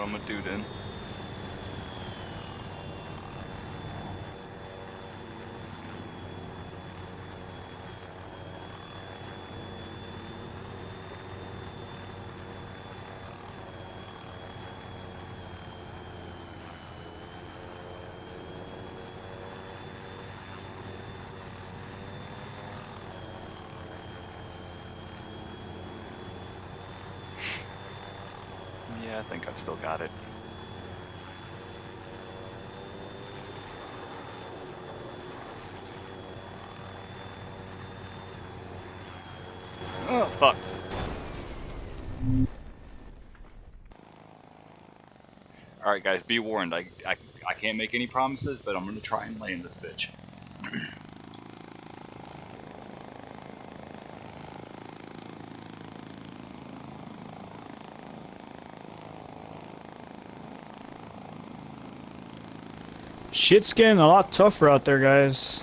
what I'm gonna do then. Yeah, I think I've still got it. Oh, fuck. Alright guys, be warned. I, I, I can't make any promises, but I'm gonna try and land this bitch. Shit's getting a lot tougher out there, guys.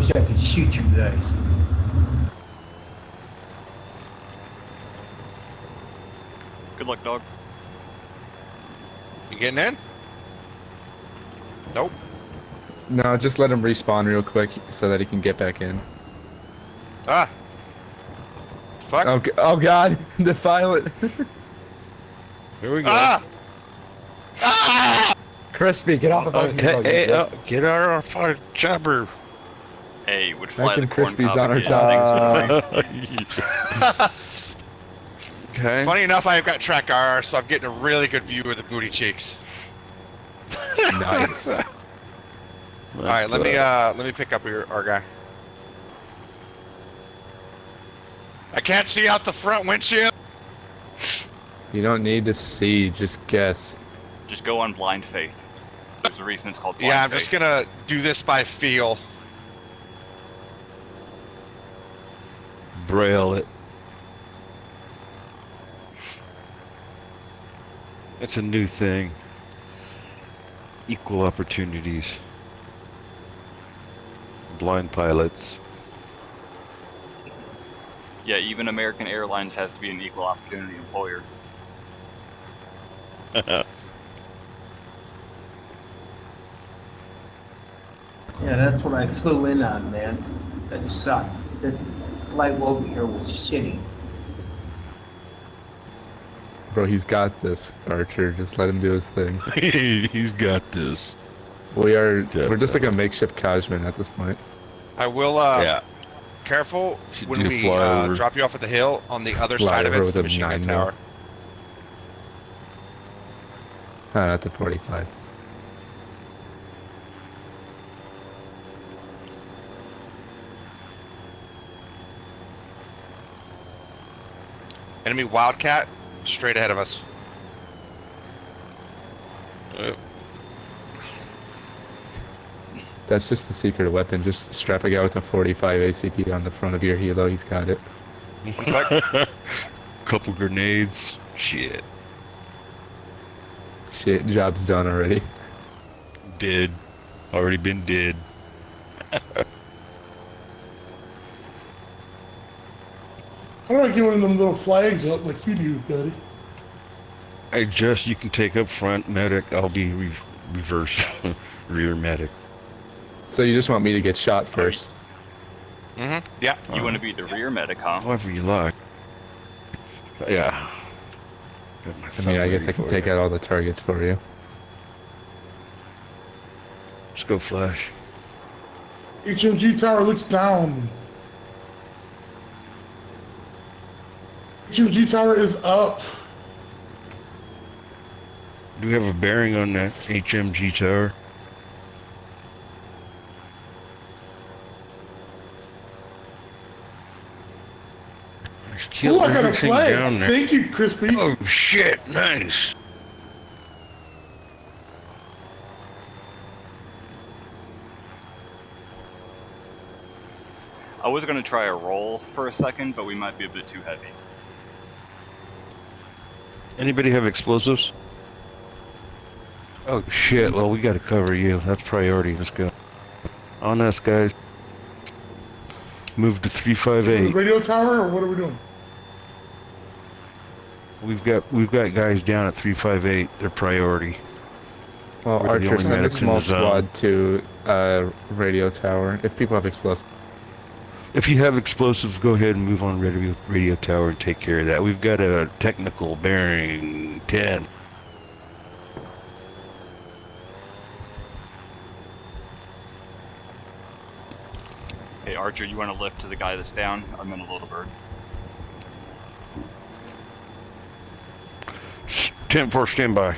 Wish I could shoot you guys. Good luck, dog. You getting in? Nope. No, just let him respawn real quick so that he can get back in. Ah. Fuck. Oh, oh god, the pilot. Here we go. Ah! Ah! Crispy, get off of Oh, fucking hey, boat, hey, uh, get out of our fucking chopper. Hey, would fly Mac the and corn Crispies on our again. top. Thanks for the okay. Funny enough, I've got TrackIR, so I'm getting a really good view of the booty cheeks. nice. All right, let me uh, let me pick up your our guy. I can't see out the front windshield. You don't need to see, just guess. Just go on blind faith. There's a reason it's called blind Yeah, I'm faith. just gonna do this by feel. Braille it. It's a new thing. Equal opportunities. Blind pilots. Yeah, even American Airlines has to be an equal opportunity employer. Yeah, that's what I flew in on, man. That sucked. The flight over here was shitty. Bro, he's got this, Archer. Just let him do his thing. He's got this. We are, we're just like a makeshift Kajman at this point. I will. Uh, yeah. Careful Should when we uh, drop you off at the hill. On the other Flyover side of it with the a machine gun tower. Ah, not the 45. Enemy Wildcat straight ahead of us. Uh, That's just the secret weapon. Just strap a guy with a 45 ACP on the front of your helo. He's got it. Couple grenades. Shit. Shit, job's done already. Did. Already been did. How do I get one of them little flags up like you do, buddy? I just you can take up front medic. I'll be re- reverse rear medic. So you just want me to get shot first? Mm-hmm. Yeah. You want to be the rear medic, huh? However you like. Yeah. I mean, I guess I can take you. out all the targets for you. Let's go flash. HMG tower looks down. HMG tower is up. Do we have a bearing on that HMG tower? Killed Oh, I got a everything flag. down there. Thank you, Crispy. Oh shit! Nice. I was gonna try a roll for a second, but we might be a bit too heavy. Anybody have explosives? Oh shit! Well, we gotta cover you. That's priority. Let's go. On us, guys. Move to three five The eight. radio tower, or what are we doing? We've got we've got guys down at three five eight. They're priority. Well, We're the Archer, only send a small squad to uh, radio tower. If people have explosives, If you have explosives, go ahead and move on radio radio tower and take care of that. We've got a technical bearing ten. Hey, Archer, you want to lift to the guy that's down? I'm in a little bird. Ten four, stand by.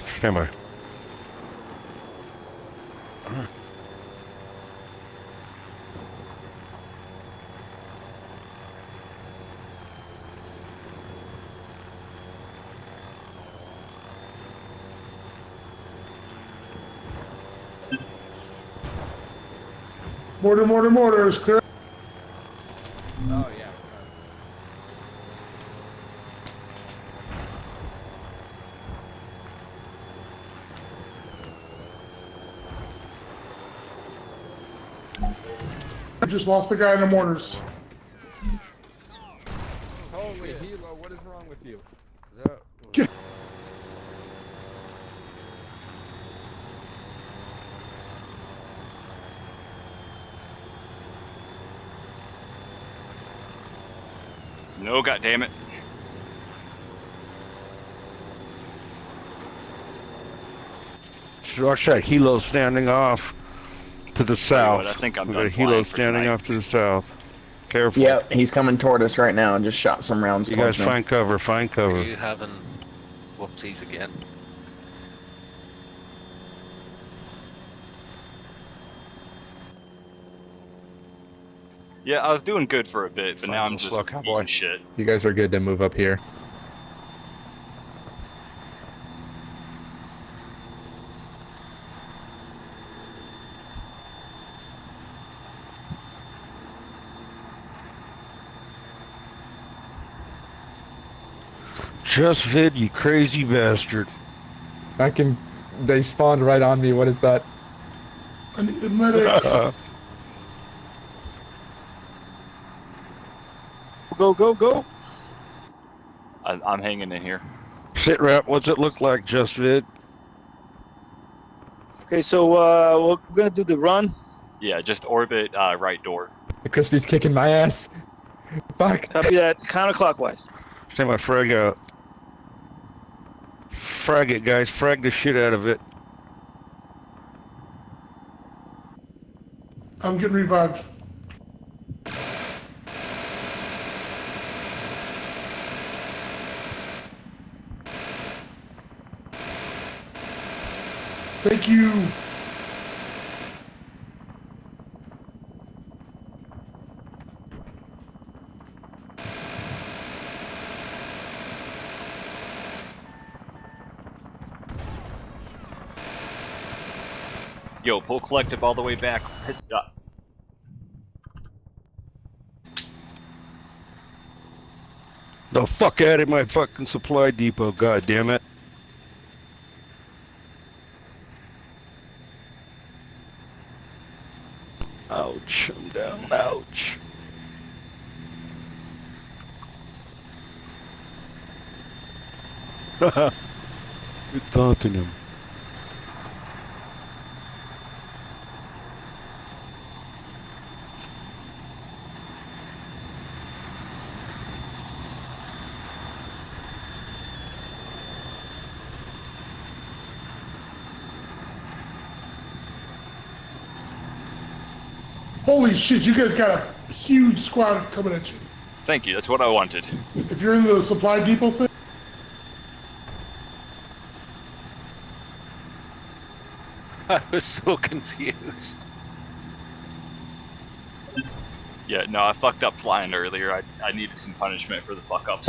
Mortar, mortar, mortar is clear. Oh yeah. I just lost the guy in the mortars. Holy helo, what is wrong with you? No, goddammit. Watch that helo standing off to the south. what, I think I'm we got done a helo standing tonight. off to the south. Careful. Yep, he's coming toward us right now and just shot some rounds You guys towards me. find cover. Find Are cover. you having whoopsies again? Yeah, I was doing good for a bit, but Fine now I'm just slow cowboy. eating shit. You guys are good to move up here. Just vid, you crazy bastard. I can. They spawned right on me. What is that? I need a medic. Go, go, go. I, I'm hanging in here. Sit rep, what's it look like, Just vid? Okay, so uh, we're gonna do the run. Yeah, just orbit uh, right door. The crispy's kicking my ass. Fuck. Copy that. Counterclockwise. Take my frag out. Frag it, guys. Frag the shit out of it. I'm getting revived. Thank you. Yo, pull collective all the way back. Uh, The fuck out of my fucking supply depot, god damn it. Ouch, I'm down, ouch. Haha, it's him. Holy shit, you guys got a huge squad coming at you. Thank you. That's what I wanted. If you're in the supply depot thing, I was so confused. Yeah, no, I fucked up flying earlier. I, I needed some punishment for the fuck ups.